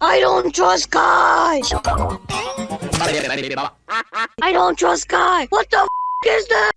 I don't trust guys! I don't trust guys! What the is that?